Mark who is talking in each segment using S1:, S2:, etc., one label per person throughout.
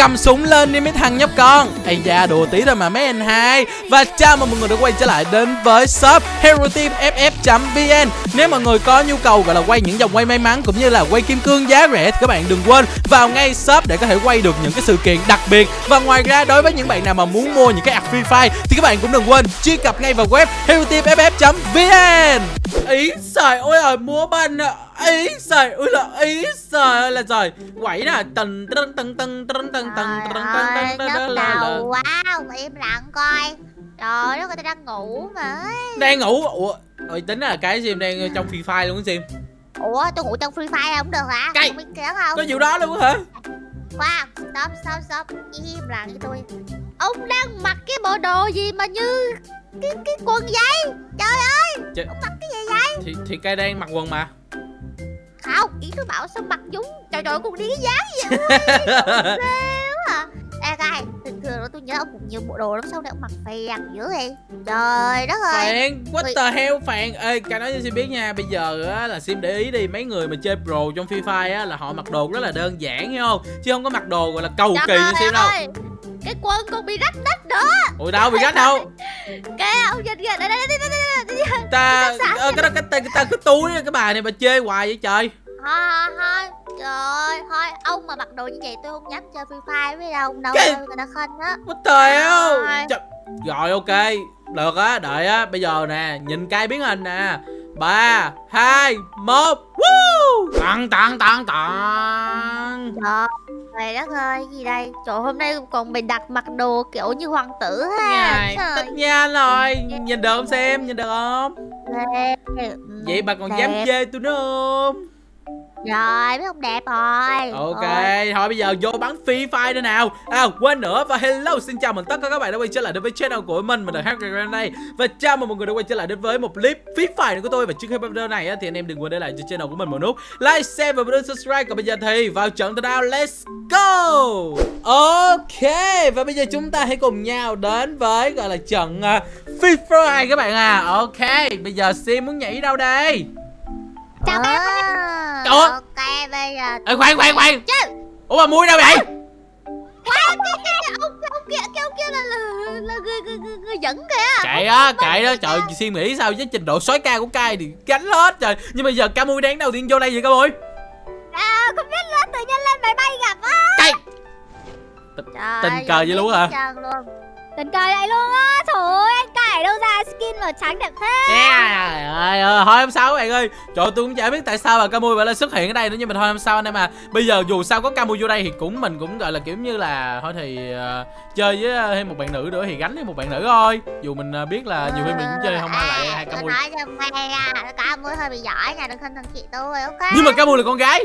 S1: cầm súng lên đi mấy thằng nhóc con. Ây da, đùa tí thôi mà mấy anh hai. Và chào mừng mọi người đã quay trở lại đến với shop hero team ff vn nếu mọi người có nhu cầu gọi là quay những dòng quay may mắn cũng như là quay kim cương giá rẻ thì các bạn đừng quên vào ngay shop để có thể quay được những cái sự kiện đặc biệt. Và ngoài ra, đối với những bạn nào mà muốn mua những cái ạc free fire thì các bạn cũng đừng quên truy cập ngay vào web hero team ff vn ý, trời ơi ơi, múa à ý trời ơi là ý trời ơi là trời quẩy nè tần tần tần tần tần tần tần tần tần
S2: đầu quá Ông im lặng coi Trời đất ơi tao đang ngủ mà
S1: đang ngủ ủa ơi tính là cái sim đang trong free fire luôn sim
S2: Ủa tôi ngủ trong Free Fire không được hả
S1: Cây.
S2: Không biết kéo không
S1: có vụ đó luôn hả
S2: Khoan Stop stop stop Im lặng với tôi Ông đang mặc cái bộ đồ gì mà như Cái cái quần vậy Trời ơi
S1: Trời.
S2: Ông mặc cái gì vậy
S1: thì thì cây đang mặc quần mà
S2: Không Ý tôi bảo sao mặc giống Trời trời cùng đi cái dáng gì vậy? Xéo à. Ê Kai Thường thường tôi nhớ ông cũng nhiều bộ đồ lắm Sao này ông mặc phèn dữ vậy? Trời đất ơi.
S1: Phàn what the hell phàn ê cái nói cho sim biết nha bây giờ á là sim để ý đi mấy người mà chơi pro trong free fire á là họ mặc đồ rất là đơn giản hiểu không? Chứ không có mặc đồ gọi là cầu kỳ như sim đâu.
S2: ơi, Cái quân còn bị rách nách nữa
S1: ôi đâu bị gắt đâu?
S2: Kìa ông nhìn kìa Đây đây đây đây
S1: ta
S2: Sẵn
S1: ờ, cái đó cái ta, ta cứ túi cái bà này bà chê hoài vậy trời.
S2: Thôi thôi Trời ơi Thôi ông mà mặc đồ như vậy tôi không dám chơi Free Fire với ông đâu
S1: Cái-
S2: Người ta khinh á.
S1: The hell?
S2: Rồi.
S1: Trời- rồi ok được á đợi á. Bây giờ nè nhìn cây biến hình nè ba hai một Woo! tặng tặng tặng tặng.
S2: Trời đất ơi gì đây? Trời hôm nay còn bị đặt mặc đồ kiểu như hoàng tử ha. Trời.
S1: tất nhiên rồi. Nhìn được không xem nhìn được không.
S2: Ừ,
S1: vậy bà còn
S2: đẹp.
S1: dám chê tôi nữa không
S2: Rồi biết không đẹp rồi.
S1: Ok,
S2: Rồi.
S1: thôi bây giờ vô bắn Free Fire nữa nào. À quên nữa và hello xin chào mừng tất cả các bạn đã quay trở lại đến với channel của mình Mình là Hacker đây Và chào mừng mọi người đã quay trở lại đến với một clip Free Fire nữa của tôi. Và trước khi bắt video này thì anh em đừng quên để lại cho channel của mình một nút Like, share và bấm subscribe. Còn bây giờ thì vào trận từ nào Let's go! Ok Và bây giờ chúng ta hãy cùng nhau đến với gọi là trận uh, Free Fire các bạn à. Ok Bây giờ Sim muốn nhảy đâu đây
S2: Chào các
S1: Trời ơi.
S2: bạn Ok bây giờ
S1: Ê khoan khoan khoan.
S2: Chứ.
S1: Ủa mà mui đâu vậy?
S2: Wow, cái, cái, ông, ông kia, cái ông kia là, là, là người, người, người, người dẫn kìa.
S1: Kệ á kệ đó. trời suy nghĩ sao với trình độ sói ca của cai thì gánh hết trời. Nhưng bây giờ ca mui đáng đầu tiên vô đây vậy ca mui?
S2: À, không biết nữa, tự nhiên lên máy bay gặp á.
S1: Cay.
S2: Trời
S1: Tình cờ vậy luôn hả?
S3: Tình cờ vậy luôn á. Trời ơi anh cải đâu ra? Skin màu trắng đẹp thế.
S1: Yeah. ơi thôi không sao các bạn ơi. Trời tôi cũng chả biết tại sao mà ca mui lại xuất hiện ở đây nữa nhưng mà thôi không sao anh em à bây giờ dù sao có ca mui vô đây thì cũng mình cũng gọi là kiểu như là thôi thì ờ, chơi với ờ, thêm một bạn nữ nữa thì gánh thêm một bạn nữ thôi. Dù mình ờ, biết là nhiều khi mình cũng chơi không ai lại hai ca
S2: Tôi
S1: mui
S2: nói cho mày nha, ca mui hơi bị giỏi nha, đừng khinh thường chị tôi, ok?
S1: nhưng mà ca mui là con gái.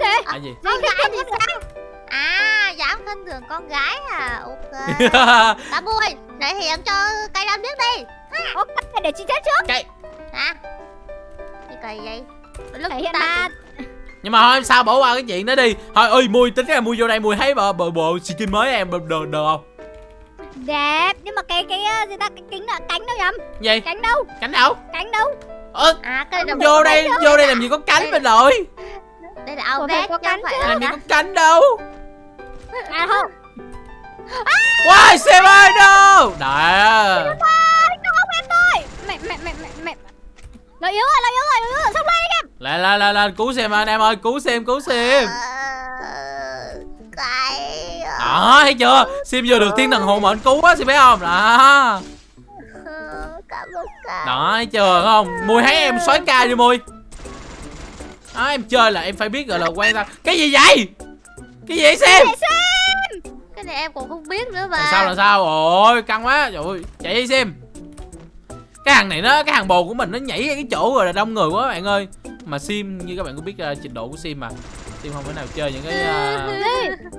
S3: Thế?
S1: À gì?
S2: Con gái thì sao? À, dám khinh thường con gái à, ok. Ca mui, thể hiện cho cây đâm biết đi.
S3: Ok để chị chết trước.
S2: Hả? Gì? Kỳ vậy? Lúc
S3: hiện
S2: ta-
S3: ba.
S1: nhưng mà thôi em sao bỏ qua cái chuyện đó đi. Thôi ơi mui tính ra mui vô đây mui thấy bộ bộ, bộ skin mới em được được được không?
S3: Đẹp Nhưng mà cái cái ờ, gì ta? Cái kính là cánh đâu nhầm?
S1: Gì?
S3: Cánh đâu?
S1: Cánh đâu?
S3: Cánh đâu?
S1: Ơ
S2: À, cái
S1: vô đây vô đây làm gì có cánh bên rồi?
S2: Đây là
S3: phải
S2: vest
S3: có cánh
S2: phải
S3: chứ.
S2: là
S1: làm gì có cánh đâu
S3: lên
S1: Lại lại lại lại cứu xem anh em ơi cứu xem cứu xem. Đó thấy chưa? Sim vừa được thiên thần hộ mệnh cứu á Sim thấy không? Đó. Đó thấy chưa không? Mùi thấy em xoáy ca đi Mùi. Đó em chơi là em phải biết gọi là quan tâm. Cái gì vậy? Cái gì vậy xem
S2: Cái này em cũng không biết nữa mà.
S1: Sao là sao? Ôi căng quá. Trời ơi chạy đi xem Cái hàng này nó Cái hàng bồ của mình nó nhảy cái chỗ rồi là đông người quá bạn ơi Mà Sim như các bạn có biết uh, trình độ của Sim mà. Sim không thể nào chơi những cái uh,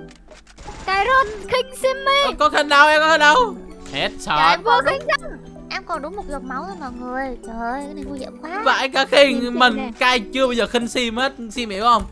S3: Cái rốt khinh Simmy
S1: Ờ, có khinh đâu em có khinh đâu hết sợ
S2: em
S3: Vô
S2: còn
S3: khinh
S2: đúng Em còn đúng một giọt máu thôi mọi người. Trời ơi cái này nguy hiểm quá.
S1: Vậy cả khi
S3: Xin xin
S1: mình cai chưa bao giờ khinh sim hết. Sim hiểu không?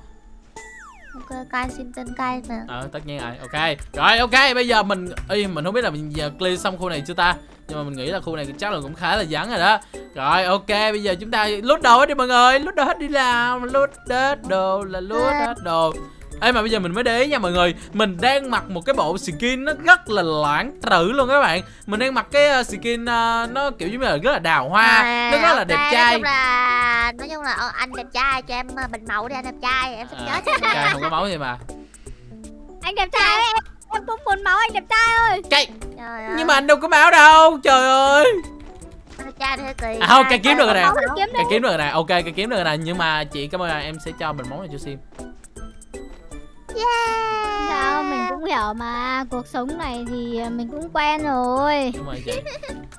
S2: Ok cai xin tên cai mà.
S1: Ờ tất nhiên rồi. Ok. Rồi ok. Bây giờ mình Ê, mình không biết là mình giờ clear xong khu này chưa ta nhưng mà mình nghĩ là khu này chắc là cũng khá là vắng rồi đó. Rồi ok bây giờ chúng ta lút đồ hết đi mọi người lút đồ hết đi làm lút hết đồ là lút hết đồ. Ê mà bây giờ mình mới để ý nha mọi người Mình đang mặc một cái bộ skin nó rất là lãng trữ luôn các bạn. Mình đang mặc cái uh, skin uh, nó kiểu như là rất là đào hoa
S2: À,
S1: Nó rất là đẹp
S2: ok,
S1: trai.
S2: Nói chung là nói chung là ờ, anh đẹp trai cho em ờ, bình mẫu đi anh đẹp trai em sắp
S1: à,
S2: chết
S1: Trai không có máu gì mà.
S3: Anh đẹp trai em, cũng muốn máu anh đẹp trai ơi.
S1: Cái
S2: Trời ơi.
S1: Nhưng mà anh đâu có máu đâu Trời ơi.
S2: Thế kỳ
S1: À, không, cái kiếm được rồi nè.
S3: Thì kiếm
S1: Cái
S3: được
S1: kiếm được rồi nè. Ok cái kiếm được rồi nè. Nhưng mà chị cảm ơn là em sẽ cho mình món này cho sim.
S2: Yeah.
S3: Sao mình cũng hiểu mà. Cuộc sống này thì mình cũng quen rồi.
S1: Đúng rồi chị.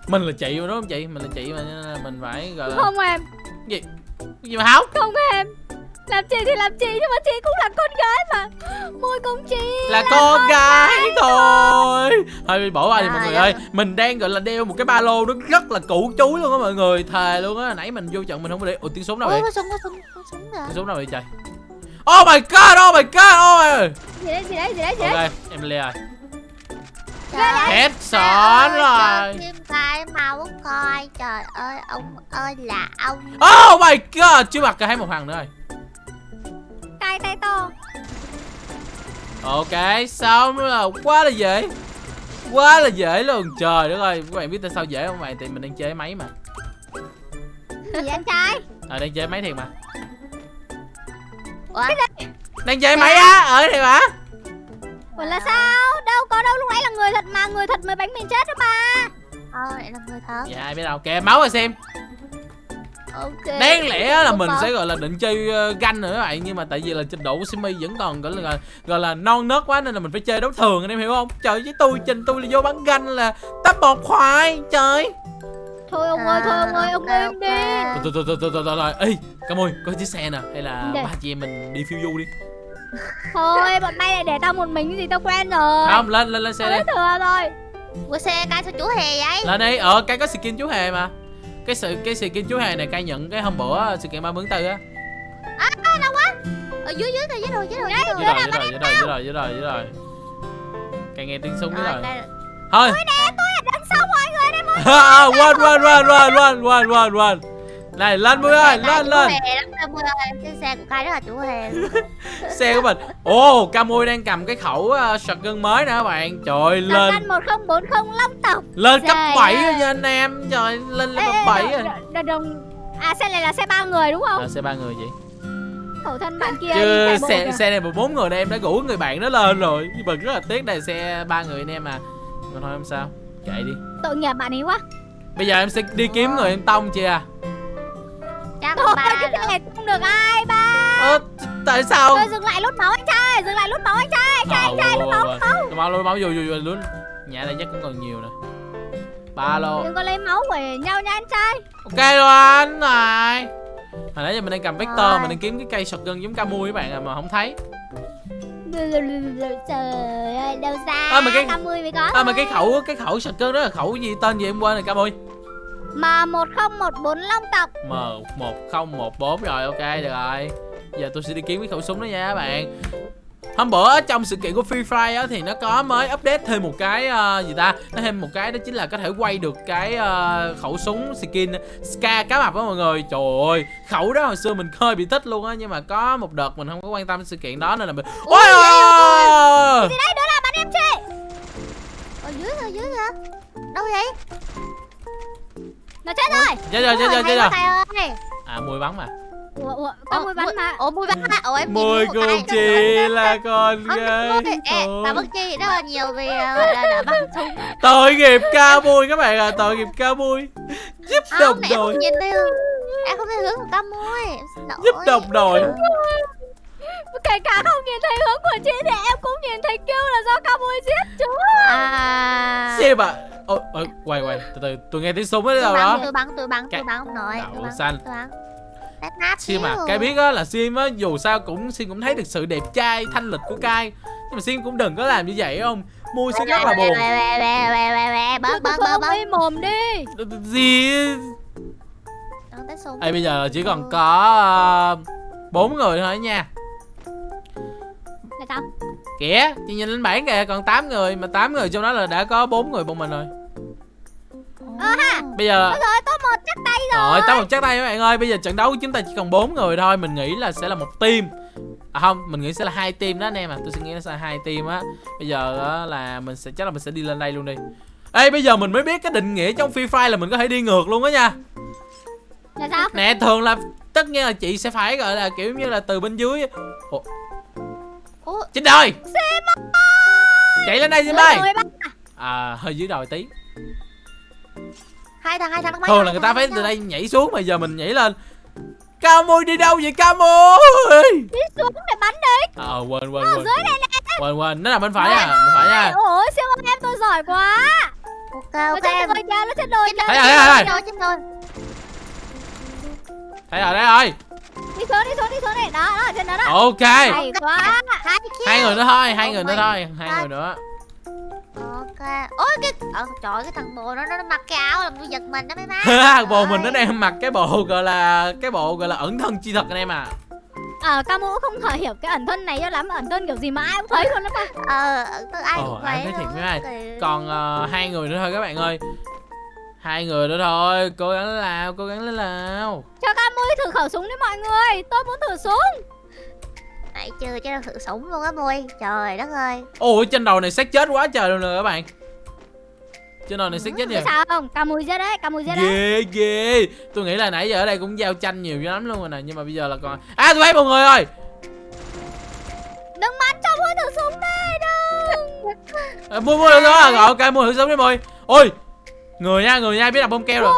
S1: Mình là chị mà đúng không chị? Mình là chị mà mình phải gọi là
S3: Không em,
S1: Gì? Gì mà không
S3: không em Làm chị thì làm chị nhưng mà chị cũng là con gái mà. Môi công chị
S1: là con gái thôi. Thôi bỏ qua đi mọi người
S2: ơi.
S1: mình đang gọi là đeo một cái ba lô nó rất là cũ chúi luôn á mọi người. Thề luôn á. Nãy mình vô trận mình không có để ủa tiếng súng đâu
S2: Ôi,
S1: vậy?
S2: Có súng có súng có súng rồi
S1: tiếng súng đâu vậy trời? Oh my god oh my god oh my
S3: Gì đấy, gì đấy, gì đấy, gì đấy?
S1: Ok em lê rồi headshot
S2: trời
S1: rồi.
S2: Kim cái coi. Trời ơi ông ơi là ông.
S1: Oh my god chưa mặt cả thấy một thằng nữa rồi
S3: Cay tay to.
S1: Ok xong nữa là quá là dễ. Quá là dễ luôn. Trời đất ơi các bạn biết tại sao dễ không? Bạn thì mình đang chơi máy mà.
S3: Gì anh trai?
S1: Ờ đang chơi máy thiệt mà.
S2: Ủa?
S1: đang chơi máy á? Ở đây mà
S3: Ủa là sao? Đâu có đâu lúc nãy là người thật mà Người thật mới bánh mình chết đó mà.
S2: Ờ, lại là người thật.
S1: Dạ ai biết đâu. Kìa máu rồi xem
S2: Ok
S1: đáng lẽ là
S2: Đúng
S1: mình
S2: rồi.
S1: sẽ gọi là định chơi uh, ganh nữa các bạn. Nhưng mà tại vì là trình độ của Simi vẫn còn gọi là gọi là non nớt quá nên là mình phải chơi đấu thường anh em hiểu không? Trời với tôi trình tôi là vô bắn ganh là tấp bột khoai trời.
S3: Thôi ông ơi, thôi ông ơi, ông
S2: À,
S3: im đi.
S1: Thôi thôi thôi thôi thôi thôi thôi. Ê cam ơi có chiếc xe nè hay là ba chị em mình đi phiêu du đi.
S3: Thôi, bọn bay lại để tao một mình gì tao quen rồi.
S1: Không lên lên lên xe đi.
S3: thừa rồi
S2: Ủa xe cai sao chú hề vậy?
S1: Lên đi. Ờ cái có skin chú hề mà cái sự cái skin chú hề này cai nhận cái hôm bữa sự kiện ba mươi tư á.
S2: Ở dưới dưới kìa dưới rồi dưới rồi dưới
S1: dưới
S2: rồi
S1: rồi dưới rồi dưới rồi dưới rồi dưới rồi cai nghe tiếng súng dưới
S2: Rồi,
S1: rồi thôi.
S3: Nè, tôi đằng sau mọi người đây mọi
S1: À, quên quên quên quên quên quên quên quên này lên mũi ơi lên lên
S2: Cái xe của cai rất là chú hề
S1: xe của mình. Ồ Camui đang cầm cái khẩu uh, shotgun mới nè các bạn. Trời
S3: Lên.
S1: lên
S3: Cân 1040 Long tộc.
S1: Lên cấp
S3: Trời
S1: 7
S3: ơi.
S1: rồi nha anh em? Trời lên lên cấp
S3: ê,
S1: 7
S3: đồng-
S1: rồi.
S3: đồng- À xe này là xe ba người đúng không?
S1: à, xe ba người chị.
S3: Khẩu thân bạn kia
S1: chứ xe
S3: kìa.
S1: xe này một bốn người này em đã rủ người bạn đó lên rồi. Nhưng mà rất là tiếc đây xe ba người anh em mà mà thôi không sao. Chạy đi.
S3: Tội nghiệp bạn ấy quá.
S1: Bây giờ em sẽ đi kiếm người em tông chị à
S2: Chắc
S3: Thôi
S2: ba
S3: cái này không được ai ba.
S1: Ơ tại sao?
S3: Thôi dừng lại lút máu anh trai Dừng lại lút máu anh trai Anh trai, anh trai lút máu, lút máu.
S1: lút máu lút máu vô vô vô luôn nhà này chắc cũng còn nhiều nè. Ba lô.
S3: Đừng có lấy máu của nhau nha anh trai.
S1: Ok rồi anh này. Hồi nãy giờ mình đang cầm vector
S2: Rồi.
S1: mình đang kiếm cái cây shotgun giống Camui các bạn à, mà không thấy.
S3: Trời ơi đâu ra
S1: À, mà cái-
S3: 50 mới có.
S1: À mà cái khẩu cái khẩu shotgun đó là khẩu gì? Tên gì em quên rồi Camui
S3: M1014 Long tộc.
S1: M một không một bốn rồi ok được rồi. Giờ tôi sẽ đi kiếm cái khẩu súng đó nha các bạn. Hôm bữa trong sự kiện của Free Fire á, thì nó có mới update thêm một cái ờ, gì ta? Nó thêm một cái đó chính là có thể quay được cái ờ, khẩu súng skin Ska cá mập đó mọi người. Trời ơi khẩu đó hồi xưa mình hơi bị thích luôn á nhưng mà có một đợt mình không có quan tâm sự kiện đó nên là mình ôi ôi
S3: Thì đây? Đó là bạn em chị
S2: Ở dưới rồi dưới rồi Đâu vậy
S3: Nó chết rồi.
S1: Chết rồi chết rồi chết rồi. À mùi bắn mà.
S3: Ủa, ủa, có mùi bắn mà.
S2: Ủa mùi bắn mà Ủa em
S1: mùi
S2: Cai.
S1: chị là con gái
S2: mùi-. Bà Bất Chi rất là nhiều vì ờ, gọi là đã bắn súng
S1: tội nghiệp ca bui các bạn à tội nghiệp ca bui giúp đồng
S2: này em
S1: đội.
S2: không nhìn theo Em không thấy hướng của xin lỗi.
S1: giúp đồng đội
S3: Kể cả không nhìn thấy hướng của chị Thì em cũng nhìn thấy kêu là do Camui giết chú
S2: À.
S1: Xem à ôi ôi, quay quay. Từ từ tôi nghe tiếng súng ở
S2: Tôi
S1: đâu đó.
S2: tôi bắn, tôi bắn, tôi bắn. Ông nội
S1: Đậu
S2: tôi bắn,
S1: xanh. sim à cái biết á là sim á dù sao cũng sim cũng thấy được sự đẹp trai thanh lịch của cai nhưng mà sim cũng đừng có làm như vậy không? Mua sim rất là buồn.
S2: bớt, bớt, bớt,
S3: mồm đi.
S1: Gì? Ê bây giờ chỉ còn có uh, bốn người thôi nha
S3: Là sao?
S1: Kìa chị nhìn lên bảng kìa còn 8 người mà 8 người trong đó là đã có bốn người bọn mình rồi.
S2: Ờ ha
S1: bây giờ
S3: Ôi rồi tôi một chắc tay rồi.
S1: Rồi, tao một chắc tay các bạn ơi Bây giờ trận đấu của chúng ta chỉ còn 4 người thôi Mình nghĩ là sẽ là một team. À không mình nghĩ sẽ là hai team đó anh em à tôi suy nghĩ nó sẽ là hai team á. Bây giờ á, là mình sẽ chắc là mình sẽ đi lên đây luôn đi. Ê bây giờ mình mới biết cái định nghĩa trong free fire là mình có thể đi ngược luôn á nha.
S3: Là sao?
S1: Nè thường là tất nhiên là chị sẽ phải gọi là kiểu như là từ bên dưới Ủa,
S2: Ủa,
S1: trên đời chạy lên đây
S3: đồi ba.
S1: à hơi dưới đồi tí.
S2: Hai thằng hai thằng bay
S1: thường là người ta phải từ đây nhảy xuống mà giờ mình nhảy lên. Ca mui đi đâu vậy ca mui
S3: đi xuống để bắn đi
S1: ờ quên quên
S3: ở
S1: quên.
S3: dưới này nè.
S1: Quên quên. Nó là bên phải à bên phải nha
S3: ủa siêu ơi, em tôi giỏi quá.
S2: Ok
S3: nó
S2: ok em.
S3: nó trên đồi
S1: Thấy rồi, thấy rồi thấy rồi thấy rồi
S3: đi xuống đi xuống đi xuống này. Đó đó trên đó đó.
S1: Ok.
S3: Hay quá.
S2: hai
S1: người nữa thôi hai
S2: Oh
S1: người nữa thôi hai
S2: God.
S1: người nữa.
S2: Ok. Ôi cái ờ, trời ơi, cái thằng bồ nó nó mặc cái áo làm tôi giật mình đó mấy má.
S1: Bồ mình nó đang mặc cái bộ gọi là cái bộ gọi là ẩn thân chi thật anh em à
S3: ờ Camu không thể hiểu cái ẩn thân này cho lắm ẩn thân kiểu gì mà ai cũng thấy luôn đó mà
S2: ờ ai
S1: Ồ,
S2: cũng
S1: ai
S2: vậy
S1: thấy thiệt với ai. Còn ờ, hai người nữa thôi các bạn ơi hai người nữa thôi cố gắng lên nào cố gắng lên nào.
S3: Cho Camu thử khẩu súng đi mọi người tôi muốn thử súng.
S2: Nãy chưa cho thử súng luôn á mui trời đất ơi.
S1: Ôi trên đầu này xác chết quá trời luôn nè các bạn. Trên đầu này xác chết
S3: biết
S1: nhiều
S3: sao không? Camu giết đấy Camu giết đấy
S1: ghê ghê. Tôi nghĩ là nãy giờ ở đây cũng giao tranh nhiều lắm luôn rồi nè nhưng mà bây giờ là còn à tôi thấy một người rồi
S3: đừng bắn cho tôi thử súng đi đừng.
S1: À, mua mua được rồi rồi ok mua thử sống đi mồi ôi người nha người nha biết đặt bông keo rồi.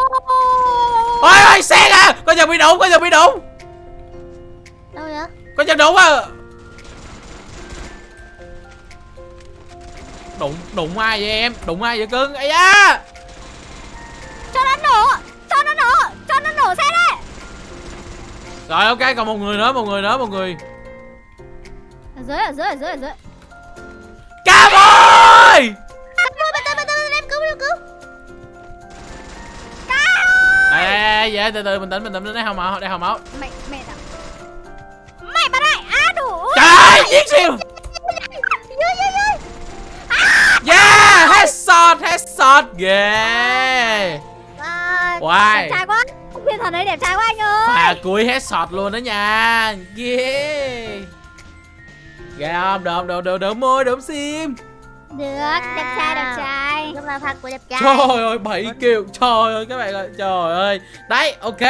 S1: Ôi! Ôi xe à có giờ bị đụng có giờ bị đụng
S2: đâu vậy?
S1: Có giờ đụng à đụng đụng ai vậy em? Đụng ai vậy cưng? Ấy da!
S3: Cho nó nổ! Cho nó nổ! Cho nó nổ xe đấy
S1: rồi ok còn một người nữa một người nữa một người.
S3: Ở dưới ở dưới ở dưới ở dưới
S1: vậy? Từ từ bình tĩnh bình tĩnh đây không máu đây không máu.
S3: Mày mày đã mày bắn đây á đủ.
S1: Trời giết siêu
S2: dưới
S1: yeah headshot headshot. Ghê
S2: Wow.
S1: wow
S3: đẹp trai quá. Thiên thần ấy đẹp trai quá anh ơi.
S1: Pha cuối headshot luôn đó nha. Yeah. Ghê không? Được, được, được, được môi, được sim
S3: được đẹp trai đẹp trai.
S2: Đúng là fan của đẹp trai.
S1: Trời ơi, 7 kill Trời ơi, các bạn ơi, trời ơi. Đấy, ok.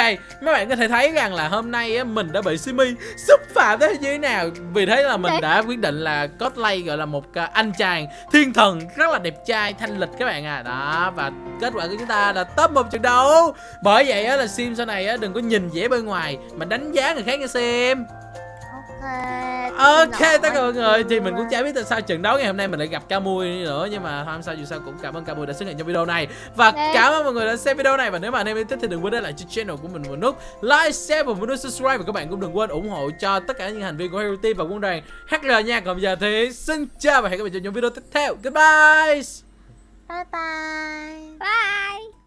S1: Mấy bạn có thể thấy rằng là hôm nay á, mình đã bị Simi xúc phạm tới như thế nào. Vì thế là mình
S3: Đấy.
S1: đã quyết định là cosplay gọi là một à, anh chàng thiên thần rất là đẹp trai, thanh lịch các bạn à. Đó, và kết quả của chúng ta là top một trận đấu. Bởi vậy á, là Sim sau này á, đừng có nhìn vẻ bên ngoài Mà đánh giá người khác nha Sim
S2: Ok
S1: Ok tất cả mọi người. Thì mình cũng chả biết tại sao trận đấu ngày hôm nay mình lại gặp Camui nữa nhưng mà không sao dù sao cũng cảm ơn Camui đã xuất hiện trong video này. Và
S3: Dạ.
S1: cảm ơn mọi người đã xem video này và nếu mà anh em yêu thích thì đừng quên để lại cho channel của mình một nút like share và một nút subscribe và các bạn cũng đừng quên ủng hộ cho tất cả những thành viên của Hero Team và quân đoàn HR nha. Còn bây giờ thì xin chào và hẹn gặp lại trong những video tiếp theo. Goodbye!
S2: Bye bye.
S3: Bye